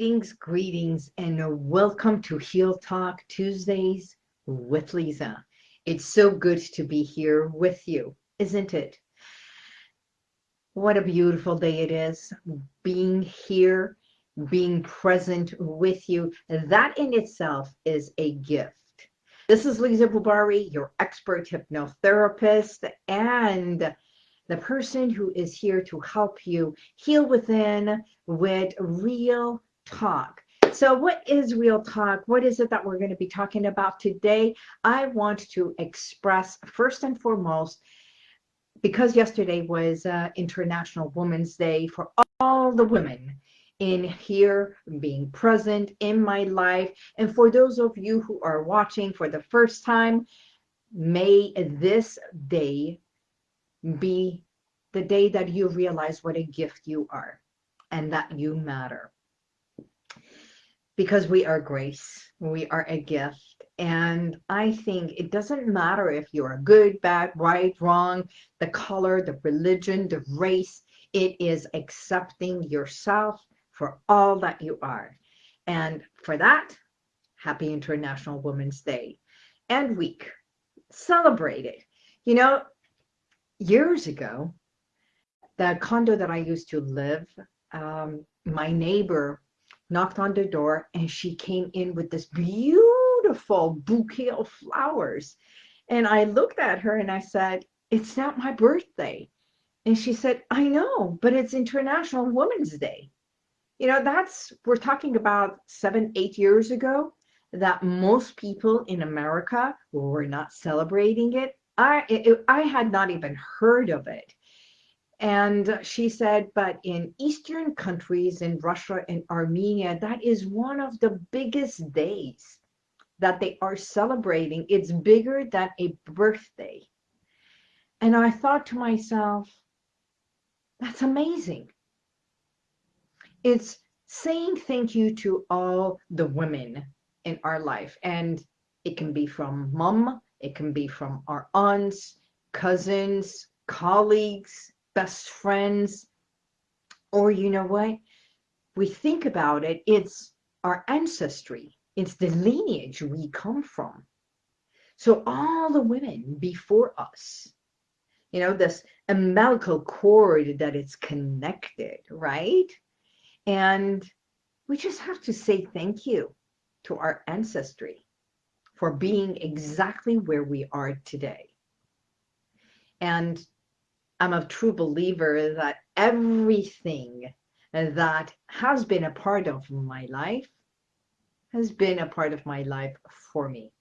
Greetings, greetings, and welcome to Heal Talk Tuesdays with Lisa. It's so good to be here with you, isn't it? What a beautiful day it is being here, being present with you. That in itself is a gift. This is Lisa Bubari, your expert hypnotherapist, and the person who is here to help you heal within with real talk. So, what is real talk? What is it that we're going to be talking about today? I want to express first and foremost, because yesterday was uh, International Women's Day, for all the women in here being present in my life. And for those of you who are watching for the first time, may this day be the day that you realize what a gift you are and that you matter. Because we are grace, we are a gift. And I think it doesn't matter if you're good, bad, right, wrong, the color, the religion, the race, it is accepting yourself for all that you are. And for that, happy International Women's Day and week. Celebrate it. You know, years ago, the condo that I used to live, um, my neighbor knocked on the door and she came in with this beautiful bouquet of flowers. And I looked at her and I said, It's not my birthday. And she said, I know, but it's International Women's Day. You know, that's, we're talking about seven, eight years ago that most people in America were not celebrating it. I, it, I had not even heard of it. And she said, but in Eastern countries, in Russia and Armenia, that is one of the biggest days that they are celebrating. It's bigger than a birthday. And I thought to myself, that's amazing. It's saying thank you to all the women in our life. And it can be from mom, it can be from our aunts, cousins, colleagues, best friends, or you know what? We think about it, it's our ancestry, it's the lineage we come from. So all the women before us, you know, this umbilical cord that it's connected, right? And we just have to say thank you to our ancestry for being exactly where we are today. And I'm a true believer that everything that has been a part of my life has been a part of my life for me.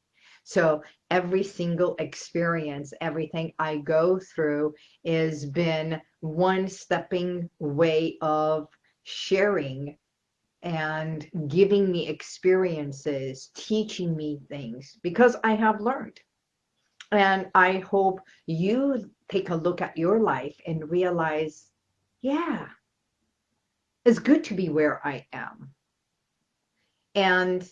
So every single experience, everything I go through has been one stepping way of sharing and giving me experiences, teaching me things because I have learned. And I hope you take a look at your life and realize, yeah, it's good to be where I am. And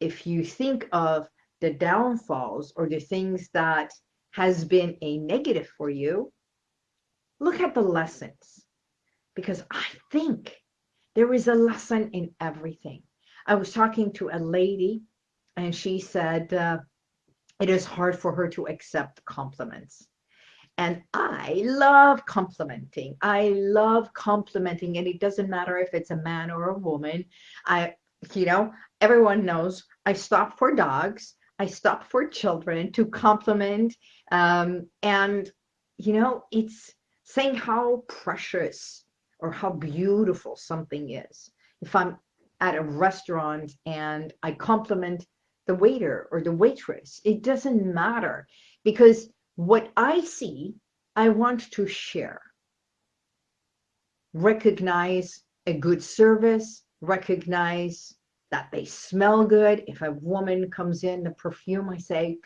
if you think of the downfalls or the things that has been a negative for you, look at the lessons. Because I think there is a lesson in everything. I was talking to a lady and she said, uh, it is hard for her to accept compliments. And I love complimenting. I love complimenting, and it doesn't matter if it's a man or a woman. I, you know, everyone knows I stop for dogs, I stop for children to compliment. Um, and, you know, it's saying how precious or how beautiful something is. If I'm at a restaurant and I compliment the waiter or the waitress. It doesn't matter because what I see, I want to share. Recognize a good service, recognize that they smell good. If a woman comes in, the perfume, I say,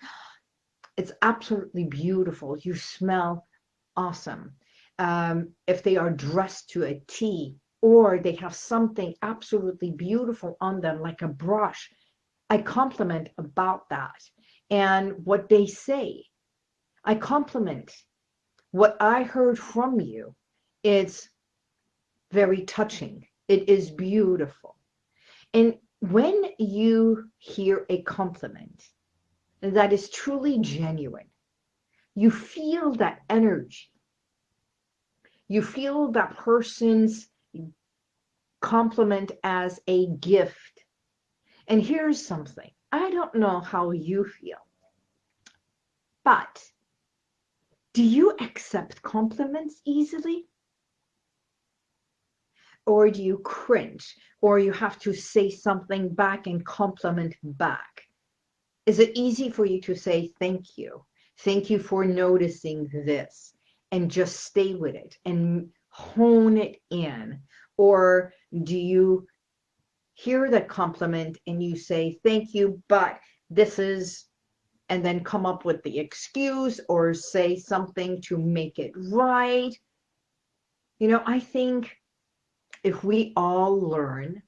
it's absolutely beautiful. You smell awesome. Um, if they are dressed to a T or they have something absolutely beautiful on them, like a brush, I compliment about that and what they say. I compliment what I heard from you. It's very touching. It is beautiful. And when you hear a compliment that is truly genuine, you feel that energy. You feel that person's compliment as a gift. And here's something I don't know how you feel, but do you accept compliments easily? Or do you cringe? Or you have to say something back and compliment back? Is it easy for you to say thank you? Thank you for noticing this and just stay with it and hone it in? Or do you hear the compliment and you say, thank you, but this is, and then come up with the excuse or say something to make it right? You know, I think if we all learn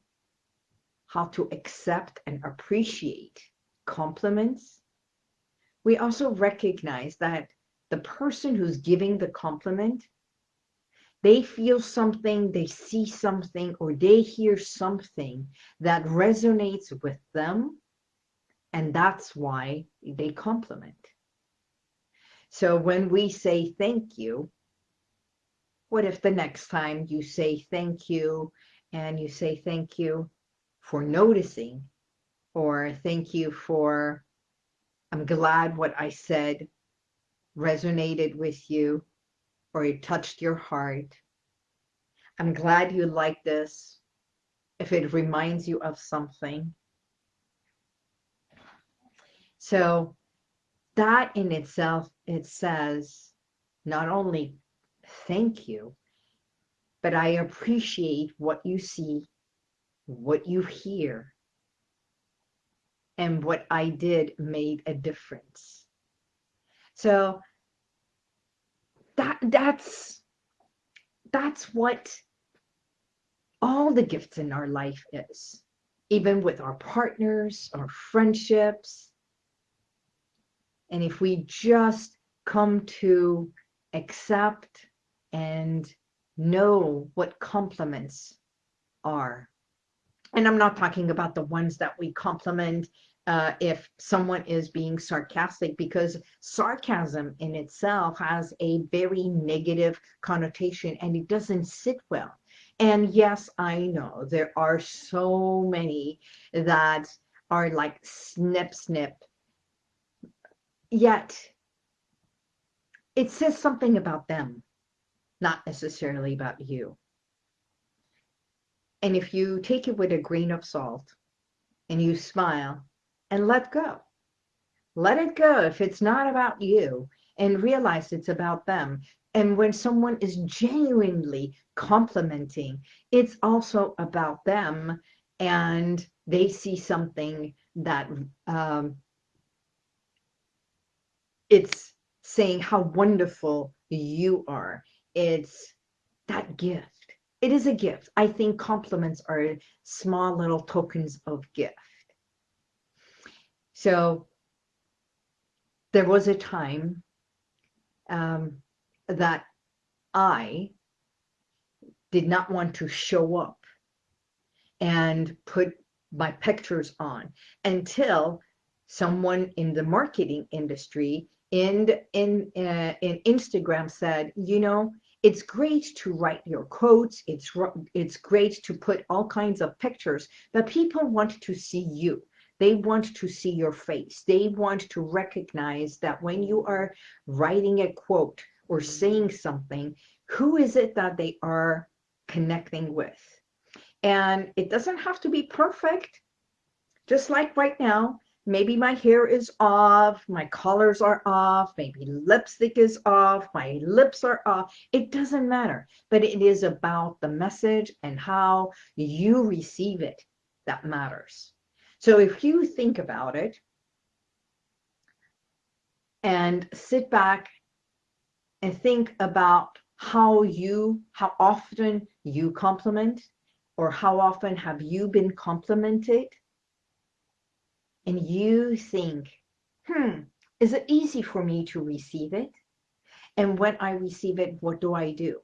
how to accept and appreciate compliments, we also recognize that the person who's giving the compliment, they feel something, they see something, or they hear something that resonates with them, and that's why they compliment. So when we say thank you, what if the next time you say thank you and you say thank you for noticing or thank you for, I'm glad what I said resonated with you or it touched your heart. I'm glad you like this if it reminds you of something. So that in itself, it says not only thank you, but I appreciate what you see, what you hear, and what I did made a difference. So that that's that's what all the gifts in our life is, even with our partners, our friendships. And if we just come to accept and know what compliments are. And I'm not talking about the ones that we compliment uh, if someone is being sarcastic because sarcasm in itself has a very negative connotation and it doesn't sit well. And yes, I know there are so many that are like snip, snip. Yet it says something about them, not necessarily about you. And if you take it with a grain of salt and you smile and let go. Let it go if it's not about you and realize it's about them. And when someone is genuinely complimenting, it's also about them and they see something that um, it's saying how wonderful you are. It's that gift. It is a gift. I think compliments are small little tokens of gift. So there was a time um, that I did not want to show up and put my pictures on until someone in the marketing industry in in uh, in Instagram said, you know, it's great to write your quotes. It's it's great to put all kinds of pictures, but people want to see you. They want to see your face. They want to recognize that when you are writing a quote or saying something, who is it that they are connecting with? And it doesn't have to be perfect. Just like right now, maybe my hair is off, my colors are off, maybe lipstick is off, my lips are off. It doesn't matter, but it is about the message and how you receive it that matters. So if you think about it and sit back and think about how you, how often you compliment or how often have you been complimented and you think, hmm, is it easy for me to receive it? And when I receive it, what do I do?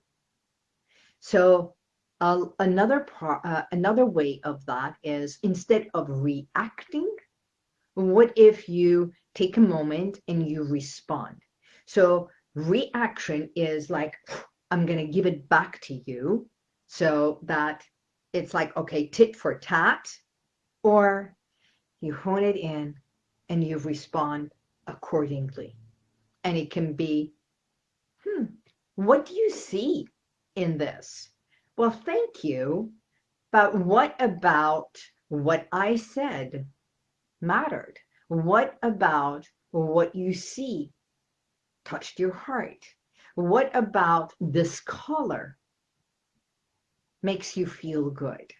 So Uh, another pro- uh, another way of that is instead of reacting, what if you take a moment and you respond? So reaction is like, I'm going to give it back to you so that it's like, okay, tit for tat, or you hone it in and you respond accordingly. And it can be, hmm, what do you see in this? Well, thank you. But what about what I said mattered? What about what you see touched your heart? What about this color makes you feel good?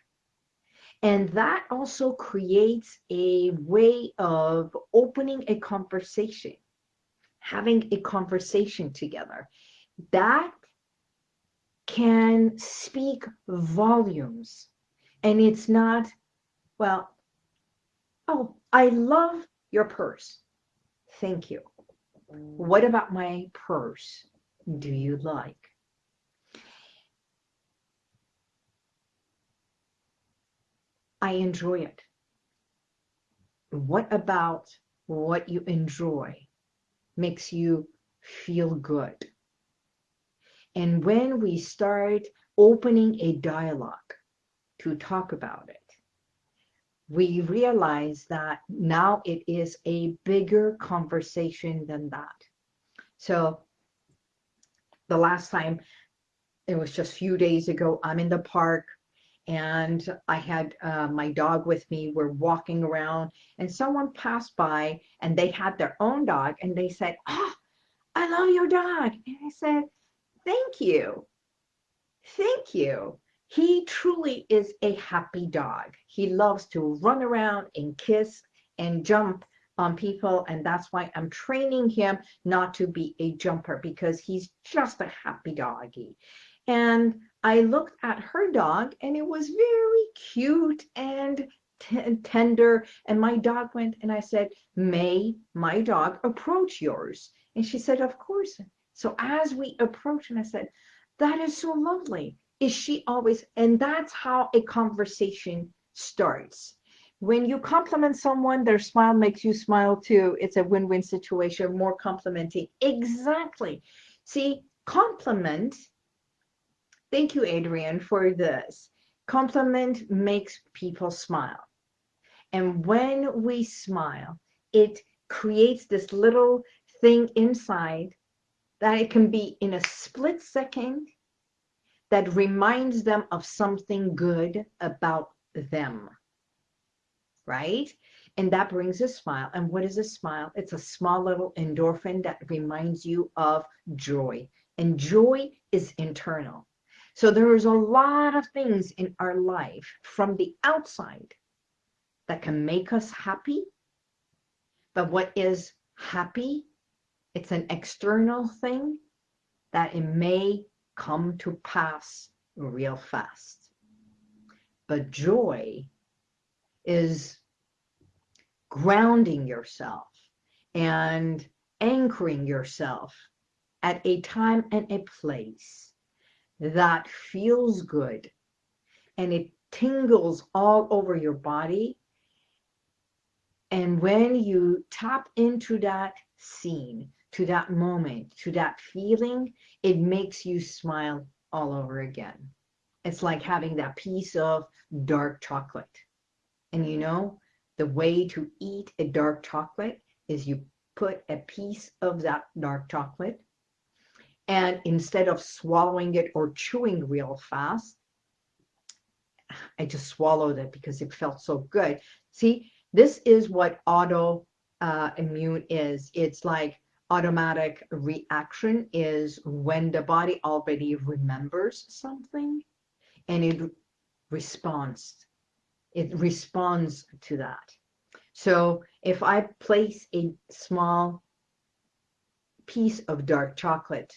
And that also creates a way of opening a conversation, having a conversation together. That can speak volumes. And it's not, well, oh, I love your purse. Thank you. What about my purse? Do you like? I enjoy it. What about what you enjoy makes you feel good? And when we start opening a dialogue to talk about it, we realize that now it is a bigger conversation than that. So the last time, it was just a few days ago, I'm in the park and I had uh, my dog with me. We're walking around and someone passed by and they had their own dog and they said, oh, I love your dog. And I said, Thank you. Thank you. He truly is a happy dog. He loves to run around and kiss and jump on people. And that's why I'm training him not to be a jumper because he's just a happy doggy. And I looked at her dog and it was very cute and tender. And my dog went and I said, May my dog approach yours? And she said, Of course. So as we approach, and I said, that is so lovely. Is she always, and that's how a conversation starts. When you compliment someone, their smile makes you smile too. It's a win-win situation, more complimenting. Exactly. See, compliment, thank you, Adrian, for this. Compliment makes people smile. And when we smile, it creates this little thing inside that it can be in a split second that reminds them of something good about them. Right? And that brings a smile. And what is a smile? It's a small little endorphin that reminds you of joy. And joy is internal. So there is a lot of things in our life from the outside that can make us happy. But what is happy it's an external thing that it may come to pass real fast. But joy is grounding yourself and anchoring yourself at a time and a place that feels good and it tingles all over your body. And when you tap into that scene, to that moment, to that feeling, it makes you smile all over again. It's like having that piece of dark chocolate. And you know, the way to eat a dark chocolate is you put a piece of that dark chocolate and instead of swallowing it or chewing real fast, I just swallowed it because it felt so good. See, this is what auto uh, immune is. It's like automatic reaction is when the body already remembers something and it responds. It responds to that. So if I place a small piece of dark chocolate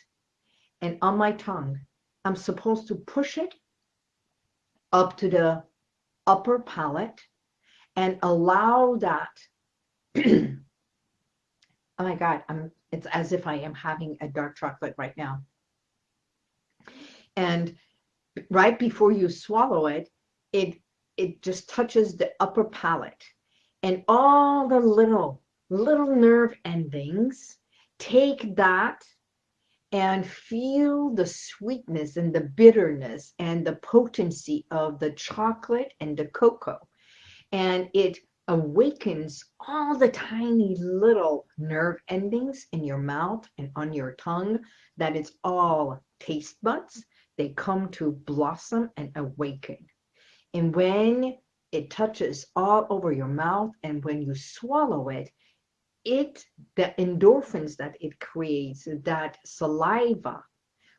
and on my tongue, I'm supposed to push it up to the upper palate and allow that oh my god i'm it's as if I am having a dark chocolate right now. And right before you swallow it, it it just touches the upper palate and all the little little nerve endings take that and feel the sweetness and the bitterness and the potency of the chocolate and the cocoa. And it awakens all the tiny little nerve endings in your mouth and on your tongue that it's all taste buds. They come to blossom and awaken. And when it touches all over your mouth and when you swallow it, it the endorphins that it creates that saliva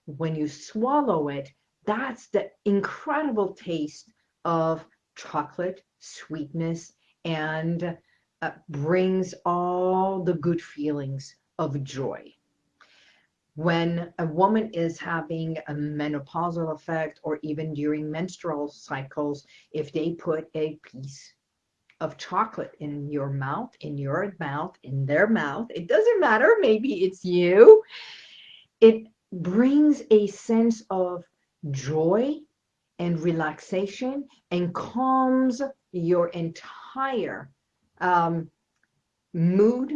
when you swallow it that's the incredible taste of chocolate sweetness and uh, brings all the good feelings of joy when a woman is having a menopausal effect or even during menstrual cycles if they put a piece of chocolate in your mouth, in your mouth, in their mouth. It doesn't matter. Maybe it's you. It brings a sense of joy and relaxation and calms your entire um, mood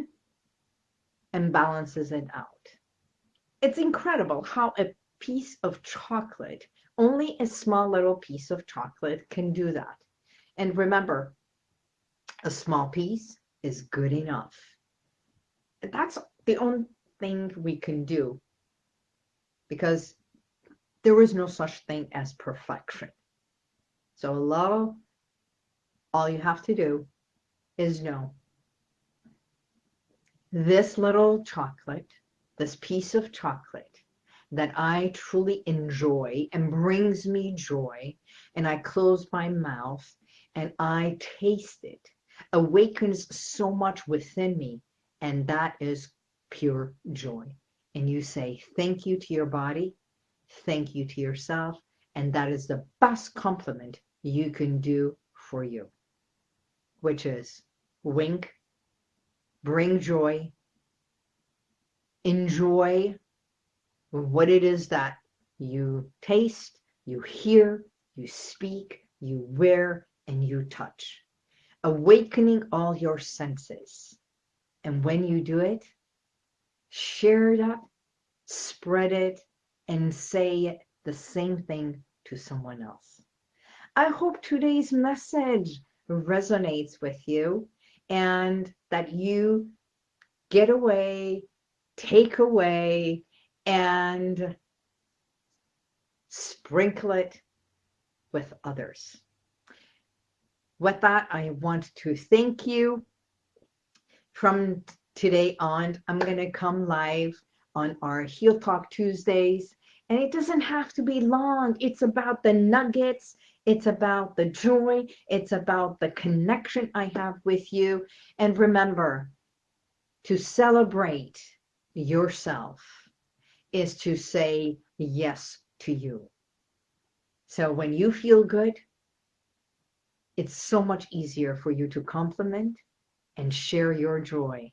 and balances it out. It's incredible how a piece of chocolate, only a small little piece of chocolate can do that. And remember, a small piece is good enough. That's the only thing we can do because there is no such thing as perfection. So a little, all you have to do is know this little chocolate, this piece of chocolate that I truly enjoy and brings me joy, and I close my mouth and I taste it awakens so much within me, and that is pure joy. And you say thank you to your body, thank you to yourself, and that is the best compliment you can do for you, which is wink, bring joy, enjoy what it is that you taste, you hear, you speak, you wear, and you touch awakening all your senses. And when you do it, share that, spread it, and say the same thing to someone else. I hope today's message resonates with you and that you get away, take away, and sprinkle it with others with that, I want to thank you. From today on, I'm going to come live on our Heal Talk Tuesdays. And it doesn't have to be long. It's about the nuggets. It's about the joy. It's about the connection I have with you. And remember, to celebrate yourself is to say yes to you. So when you feel good, it's so much easier for you to compliment and share your joy.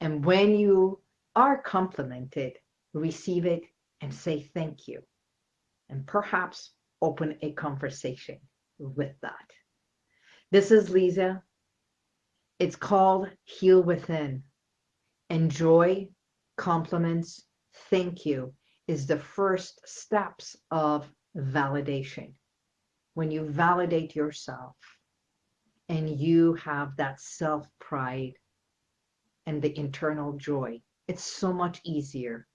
And when you are complimented, receive it and say thank you. And perhaps open a conversation with that. This is Lisa. It's called Heal Within. Enjoy, compliments, thank you is the first steps of validation when you validate yourself and you have that self pride and the internal joy, it's so much easier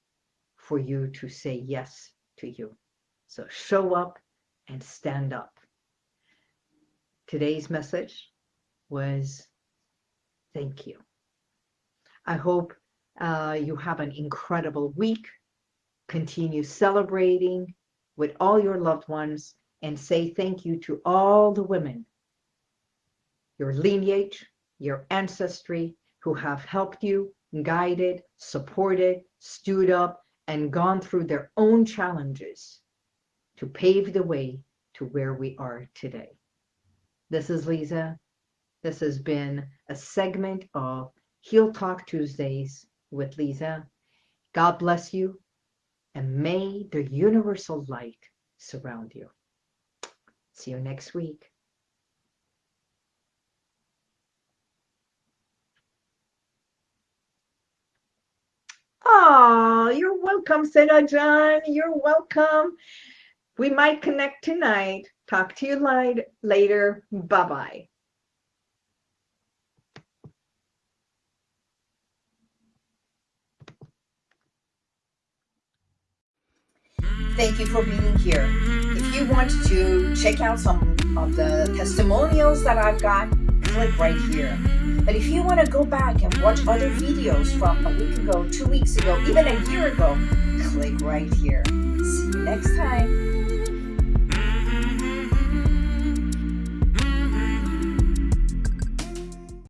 for you to say yes to you. So show up and stand up. Today's message was thank you. I hope uh, you have an incredible week. Continue celebrating with all your loved ones and say thank you to all the women, your lineage, your ancestry, who have helped you, guided, supported, stood up, and gone through their own challenges to pave the way to where we are today. This is Lisa. This has been a segment of Heal Talk Tuesdays with Lisa. God bless you, and may the universal light surround you. See you next week. Oh, you're welcome, Seda John. You're welcome. We might connect tonight. Talk to you later. Bye bye. Thank you for being here. If you want to check out some of the testimonials that I've got, click right here. But if you want to go back and watch other videos from a week ago, two weeks ago, even a year ago, click right here. See you next time.